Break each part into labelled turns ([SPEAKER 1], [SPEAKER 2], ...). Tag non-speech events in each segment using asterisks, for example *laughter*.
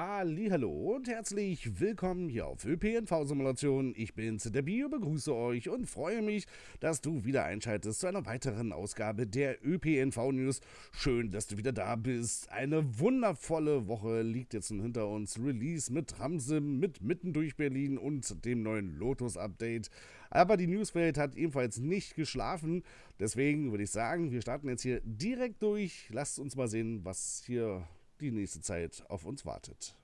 [SPEAKER 1] Hallo und herzlich willkommen hier auf ÖPNV Simulation. Ich bin's, der Bio, begrüße euch und freue mich, dass du wieder einschaltest zu einer weiteren Ausgabe der ÖPNV News. Schön, dass du wieder da bist. Eine wundervolle Woche liegt jetzt hinter uns. Release mit Tramsim, mit Mitten durch Berlin und dem neuen Lotus Update. Aber die Newswelt hat ebenfalls nicht geschlafen. Deswegen würde ich sagen, wir starten jetzt hier direkt durch. Lasst uns mal sehen, was hier die nächste Zeit auf uns wartet.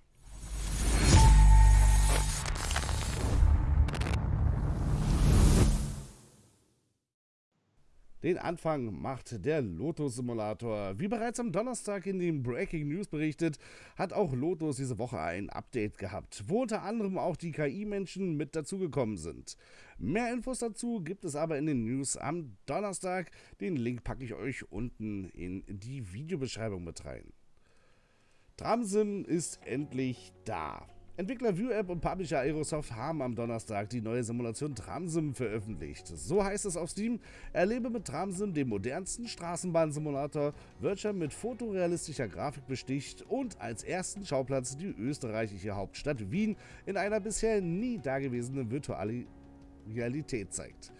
[SPEAKER 1] Den Anfang macht der Lotus Simulator. Wie bereits am Donnerstag in den Breaking News berichtet, hat auch Lotus diese Woche ein Update gehabt, wo unter anderem auch die KI-Menschen mit dazugekommen sind. Mehr Infos dazu gibt es aber in den News am Donnerstag. Den Link packe ich euch unten in die Videobeschreibung mit rein. Tramsim ist endlich da. Entwickler ViewApp und Publisher Aerosoft haben am Donnerstag die neue Simulation Tramsim veröffentlicht. So heißt es auf Steam, erlebe mit Tramsim den modernsten Straßenbahnsimulator, welcher mit fotorealistischer Grafik besticht und als ersten Schauplatz die österreichische Hauptstadt Wien in einer bisher nie dagewesenen virtuellen Realität zeigt.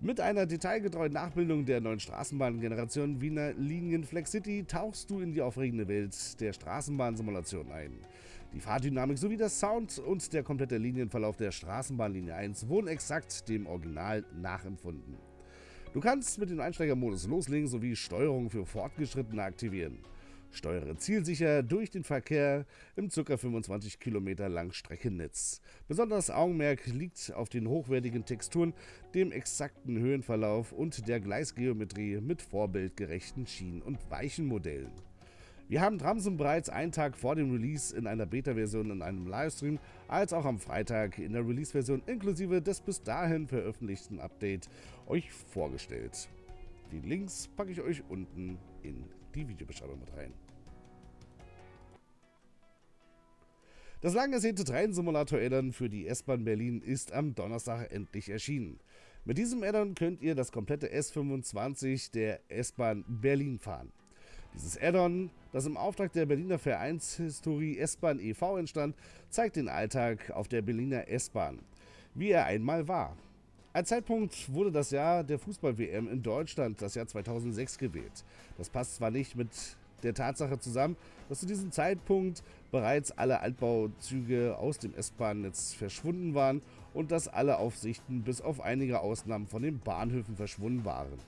[SPEAKER 1] Mit einer detailgetreuen Nachbildung der neuen Straßenbahngeneration Wiener Linien Flex City tauchst du in die aufregende Welt der Straßenbahnsimulation ein. Die Fahrdynamik sowie der Sound und der komplette Linienverlauf der Straßenbahnlinie 1 wurden exakt dem Original nachempfunden. Du kannst mit dem Einsteigermodus loslegen sowie Steuerung für Fortgeschrittene aktivieren. Steuere zielsicher durch den Verkehr im ca. 25 Kilometer langen Streckennetz. Besonders Augenmerk liegt auf den hochwertigen Texturen, dem exakten Höhenverlauf und der Gleisgeometrie mit vorbildgerechten Schienen- und Weichenmodellen. Wir haben Tramsen bereits einen Tag vor dem Release in einer Beta-Version in einem Livestream, als auch am Freitag in der Release-Version inklusive des bis dahin veröffentlichten Update euch vorgestellt. Die Links packe ich euch unten in die Videobeschreibung mit rein. Das lang ersehnte Train-Simulator-Addon für die S-Bahn Berlin ist am Donnerstag endlich erschienen. Mit diesem Addon könnt ihr das komplette S25 der S-Bahn Berlin fahren. Dieses Addon, das im Auftrag der Berliner Vereinshistorie S-Bahn e.V. entstand, zeigt den Alltag auf der Berliner S-Bahn, wie er einmal war. Als Zeitpunkt wurde das Jahr der Fußball-WM in Deutschland, das Jahr 2006, gewählt. Das passt zwar nicht mit der Tatsache zusammen, dass zu diesem Zeitpunkt bereits alle Altbauzüge aus dem S-Bahn-Netz verschwunden waren und dass alle Aufsichten bis auf einige Ausnahmen von den Bahnhöfen verschwunden waren.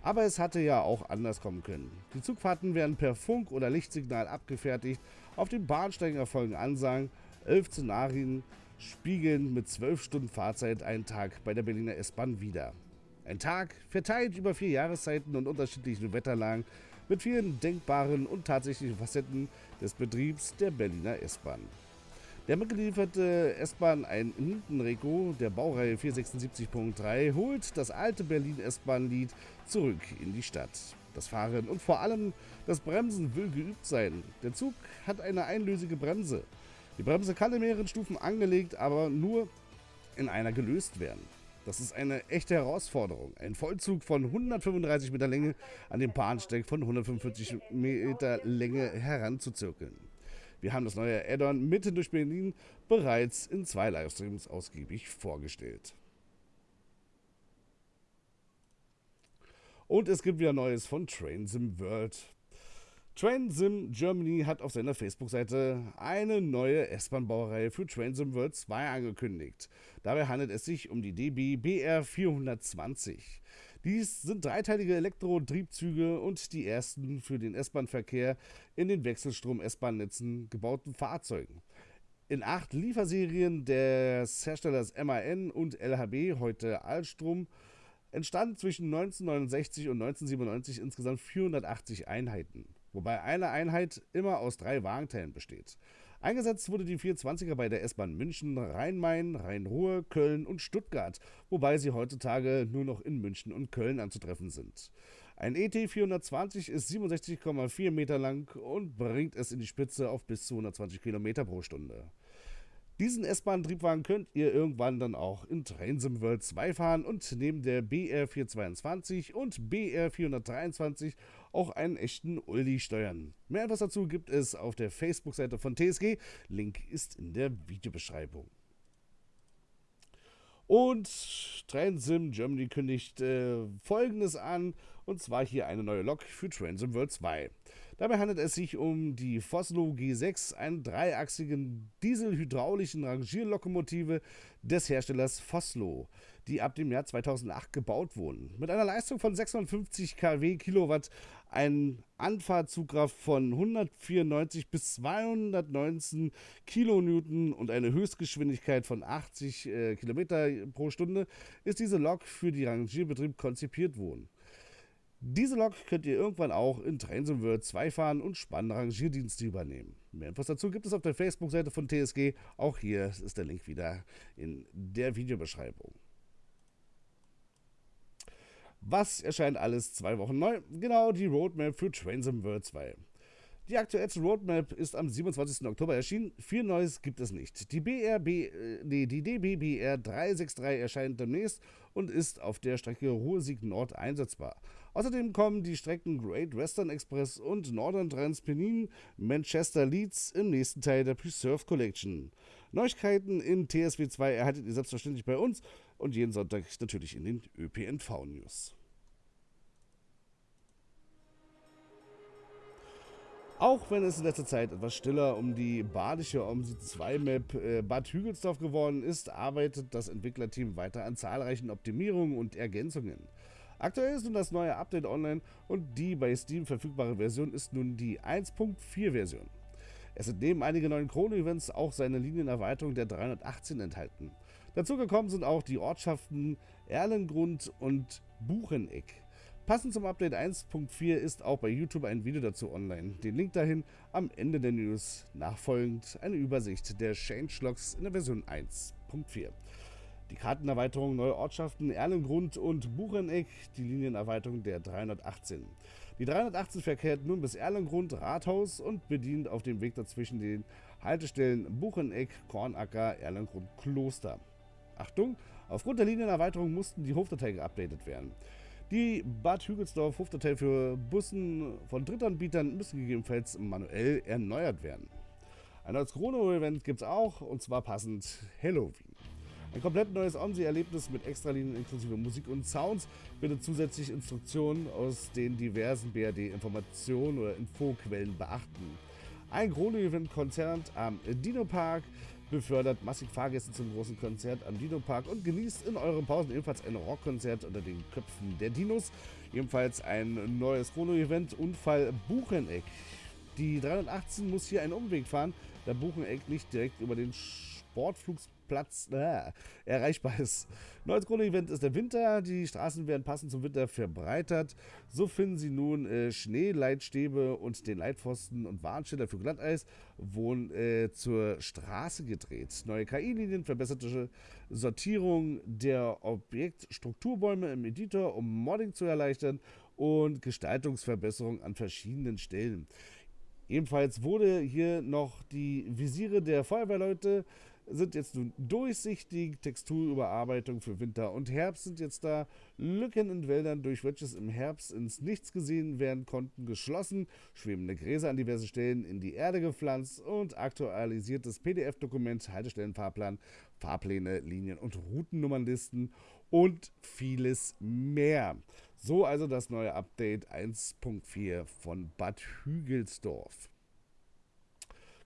[SPEAKER 1] Aber es hatte ja auch anders kommen können. Die Zugfahrten werden per Funk- oder Lichtsignal abgefertigt, auf den Bahnsteigen erfolgen Ansagen, elf Szenarien spiegeln mit 12 Stunden Fahrzeit einen Tag bei der Berliner S-Bahn wieder. Ein Tag verteilt über vier Jahreszeiten und unterschiedlichen Wetterlagen mit vielen denkbaren und tatsächlichen Facetten des Betriebs der Berliner S-Bahn. Der mitgelieferte S-Bahn ein Nintenreco der Baureihe 476.3 holt das alte Berlin S-Bahn-Lied zurück in die Stadt. Das Fahren und vor allem das Bremsen will geübt sein. Der Zug hat eine einlösige Bremse. Die Bremse kann in mehreren Stufen angelegt, aber nur in einer gelöst werden. Das ist eine echte Herausforderung. Ein Vollzug von 135 Meter Länge an dem Bahnsteig von 145 Meter Länge heranzuzirkeln. Wir haben das neue Add-on mitten durch Berlin bereits in zwei Livestreams ausgiebig vorgestellt. Und es gibt wieder Neues von Train Sim World. TrainSim Germany hat auf seiner Facebook-Seite eine neue S-Bahn-Baureihe für TrainSim World 2 angekündigt. Dabei handelt es sich um die DB BR 420. Dies sind dreiteilige Elektro-Triebzüge und die ersten für den S-Bahn-Verkehr in den Wechselstrom-S-Bahn-Netzen gebauten Fahrzeugen. In acht Lieferserien des Herstellers MAN und LHB, heute Alstrom, entstanden zwischen 1969 und 1997 insgesamt 480 Einheiten wobei eine Einheit immer aus drei Wagenteilen besteht. Eingesetzt wurde die 420er bei der S-Bahn München, Rhein-Main, Rhein-Ruhr, Köln und Stuttgart, wobei sie heutzutage nur noch in München und Köln anzutreffen sind. Ein ET 420 ist 67,4 Meter lang und bringt es in die Spitze auf bis zu 120 Kilometer pro Stunde. Diesen S-Bahn-Triebwagen könnt ihr irgendwann dann auch in Trainsim World 2 fahren und neben der BR422 und BR423 auch einen echten Uldi steuern. Mehr Infos dazu gibt es auf der Facebook-Seite von TSG. Link ist in der Videobeschreibung. Und Transim Germany kündigt äh, folgendes an, und zwar hier eine neue Lok für Transim World 2. Dabei handelt es sich um die Foslo G6, einen dreiachsigen dieselhydraulischen Rangierlokomotive des Herstellers Foslo, die ab dem Jahr 2008 gebaut wurden. Mit einer Leistung von 650 kW Kilowatt, ein Anfahrtzugkraft von 194 bis 219 Kilonewton und eine Höchstgeschwindigkeit von 80 äh, Kilometer pro Stunde ist diese Lok für die Rangierbetrieb konzipiert worden. Diese Lok könnt ihr irgendwann auch in Trainsim World 2 fahren und spannende Rangierdienste übernehmen. Mehr Infos dazu gibt es auf der Facebook-Seite von TSG. Auch hier ist der Link wieder in der Videobeschreibung. Was erscheint alles zwei Wochen neu? Genau die Roadmap für Trainsim World 2. Die aktuellste Roadmap ist am 27. Oktober erschienen. Viel Neues gibt es nicht. Die, BRB, äh, nee, die DBBR 363 erscheint demnächst und ist auf der Strecke Ruhr-Sieg Nord einsetzbar. Außerdem kommen die Strecken Great Western Express und Northern Transpennine Manchester Leeds im nächsten Teil der Preserve Collection. Neuigkeiten in TSW 2 erhaltet ihr selbstverständlich bei uns und jeden Sonntag natürlich in den ÖPNV-News. Auch wenn es in letzter Zeit etwas stiller um die badische OMSI 2 Map äh, Bad Hügelsdorf geworden ist, arbeitet das Entwicklerteam weiter an zahlreichen Optimierungen und Ergänzungen. Aktuell ist nun das neue Update online und die bei Steam verfügbare Version ist nun die 1.4 Version. Es sind neben einigen neuen Chrono-Events auch seine Linienerweiterung der 318 enthalten. Dazu gekommen sind auch die Ortschaften Erlengrund und Bucheneck. Passend zum Update 1.4 ist auch bei YouTube ein Video dazu online. Den Link dahin am Ende der News. Nachfolgend eine Übersicht der Changelogs in der Version 1.4. Die Kartenerweiterung neue Ortschaften Erlengrund und Bucheneck, die Linienerweiterung der 318. Die 318 verkehrt nun bis Erlengrund Rathaus und bedient auf dem Weg dazwischen den Haltestellen Bucheneck, Kornacker, Erlengrund, Kloster. Achtung, aufgrund der Linienerweiterung mussten die Hofdateien geupdatet werden. Die Bad Hügelsdorf Hofdatei für Bussen von Drittanbietern müssen gegebenenfalls manuell erneuert werden. Ein neues Chrono-Event gibt es auch, und zwar passend Halloween. Ein komplett neues OMSI-Erlebnis mit Extralinien inklusive Musik und Sounds bietet zusätzlich Instruktionen aus den diversen BRD-Informationen oder Infoquellen beachten. Ein Chrono-Event-Konzert am Dino Park befördert massig Fahrgäste zum großen Konzert am Dino Park und genießt in euren Pausen ebenfalls ein Rockkonzert unter den Köpfen der Dinos. Ebenfalls ein neues Chrono-Event, Unfall Bucheneck. Die 318 muss hier einen Umweg fahren, da Bucheneck nicht direkt über den Sportflugs Platz äh, erreichbar ist. Neues Grundevent ist der Winter. Die Straßen werden passend zum Winter verbreitert. So finden Sie nun äh, Schneeleitstäbe und den Leitpfosten und Warnschilder für Glatteis wurden äh, zur Straße gedreht. Neue KI-Linien, verbesserte Sortierung der Objektstrukturbäume im Editor, um Modding zu erleichtern und Gestaltungsverbesserung an verschiedenen Stellen. Ebenfalls wurde hier noch die Visiere der Feuerwehrleute sind jetzt nun durchsichtig, Texturüberarbeitung für Winter und Herbst sind jetzt da, Lücken in Wäldern, durch welches im Herbst ins Nichts gesehen werden konnten, geschlossen, schwebende Gräser an diversen Stellen in die Erde gepflanzt und aktualisiertes PDF-Dokument, Haltestellenfahrplan, Fahrpläne, Linien- und Routennummernlisten und vieles mehr. So also das neue Update 1.4 von Bad Hügelsdorf.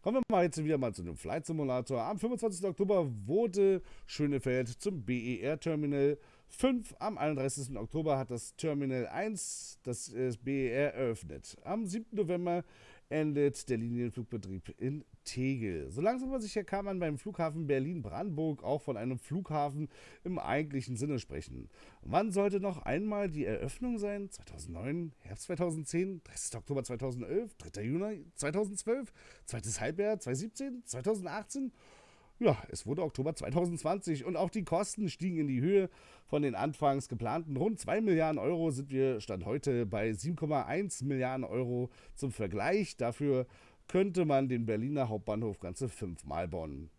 [SPEAKER 1] Kommen wir mal jetzt wieder mal zu dem Flight Simulator. Am 25. Oktober wurde Schönefeld zum BER Terminal 5. Am 31. Oktober hat das Terminal 1 das BER eröffnet. Am 7. November endet der Linienflugbetrieb in Tegel. So langsam aber sicher kann man beim Flughafen Berlin-Brandenburg auch von einem Flughafen im eigentlichen Sinne sprechen. Wann sollte noch einmal die Eröffnung sein? 2009, Herbst 2010, 30. Oktober 2011, 3. Juni 2012, zweites Halbjahr 2017, 2018? Ja, es wurde Oktober 2020 und auch die Kosten stiegen in die Höhe. Von den anfangs geplanten rund 2 Milliarden Euro sind wir Stand heute bei 7,1 Milliarden Euro zum Vergleich. Dafür könnte man den Berliner Hauptbahnhof ganze fünfmal bauen.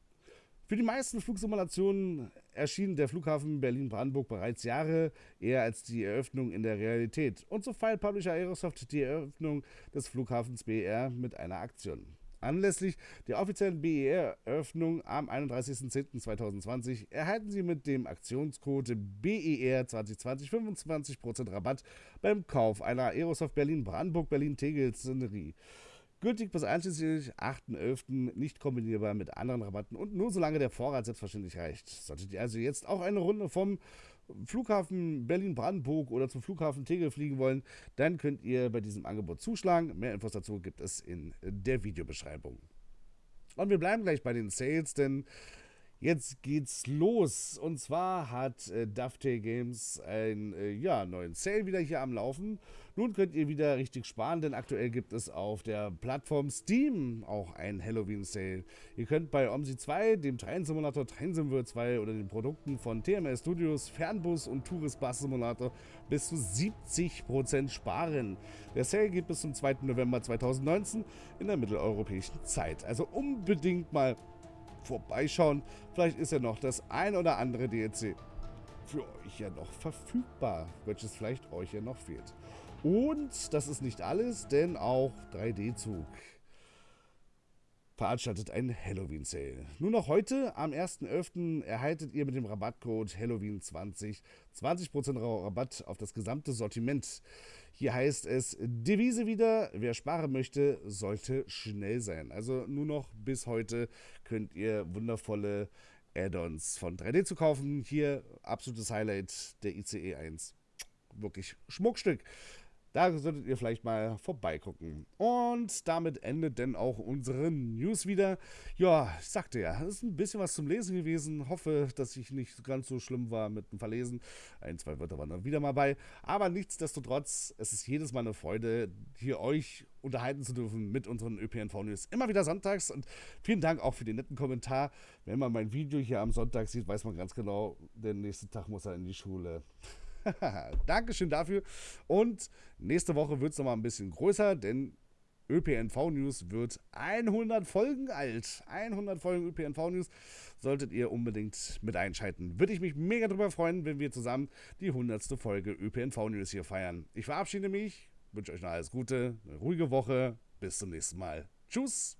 [SPEAKER 1] Für die meisten Flugsimulationen erschien der Flughafen Berlin-Brandenburg bereits Jahre eher als die Eröffnung in der Realität. Und so feiert Publisher Aerosoft die Eröffnung des Flughafens BER mit einer Aktion. Anlässlich der offiziellen BER-Eröffnung am 31.10.2020 erhalten Sie mit dem Aktionscode BER 2020 25% Rabatt beim Kauf einer Aerosoft Berlin-Brandenburg-Berlin-Tegel-Szenerie. Gültig bis einschließlich 8.11. nicht kombinierbar mit anderen Rabatten und nur solange der Vorrat selbstverständlich reicht. Solltet ihr also jetzt auch eine Runde vom Flughafen Berlin-Brandenburg oder zum Flughafen Tegel fliegen wollen, dann könnt ihr bei diesem Angebot zuschlagen. Mehr Infos dazu gibt es in der Videobeschreibung. Und wir bleiben gleich bei den Sales, denn Jetzt geht's los. Und zwar hat äh, Dovetail Games einen äh, ja, neuen Sale wieder hier am Laufen. Nun könnt ihr wieder richtig sparen, denn aktuell gibt es auf der Plattform Steam auch einen Halloween-Sale. Ihr könnt bei OMSI 2, dem Train-Simulator Train Simulator 2 oder den Produkten von TMS Studios, Fernbus und Tourist Bus Simulator bis zu 70% sparen. Der Sale geht bis zum 2. November 2019 in der mitteleuropäischen Zeit. Also unbedingt mal vorbeischauen. Vielleicht ist ja noch das ein oder andere DLC für euch ja noch verfügbar, welches vielleicht euch ja noch fehlt. Und das ist nicht alles, denn auch 3D-Zug veranstaltet einen Halloween-Sale. Nur noch heute, am 1.11., erhaltet ihr mit dem Rabattcode Halloween20 20% Rabatt auf das gesamte Sortiment. Hier heißt es, Devise wieder, wer sparen möchte, sollte schnell sein. Also nur noch bis heute könnt ihr wundervolle Add-ons von 3D zu kaufen. Hier absolutes Highlight der ICE 1. Wirklich Schmuckstück. Da solltet ihr vielleicht mal vorbeigucken. Und damit endet denn auch unsere News wieder. Ja, ich sagte ja, es ist ein bisschen was zum Lesen gewesen. Hoffe, dass ich nicht ganz so schlimm war mit dem Verlesen. Ein, zwei Wörter waren dann wieder mal bei. Aber nichtsdestotrotz, es ist jedes Mal eine Freude, hier euch unterhalten zu dürfen mit unseren ÖPNV-News. Immer wieder sonntags. Und vielen Dank auch für den netten Kommentar. Wenn man mein Video hier am Sonntag sieht, weiß man ganz genau, den nächsten Tag muss er in die Schule. *laughs* Dankeschön dafür. Und nächste Woche wird es nochmal ein bisschen größer, denn ÖPNV News wird 100 Folgen alt. 100 Folgen ÖPNV News solltet ihr unbedingt mit einschalten. Würde ich mich mega drüber freuen, wenn wir zusammen die 100. Folge ÖPNV News hier feiern. Ich verabschiede mich, wünsche euch noch alles Gute, eine ruhige Woche. Bis zum nächsten Mal. Tschüss.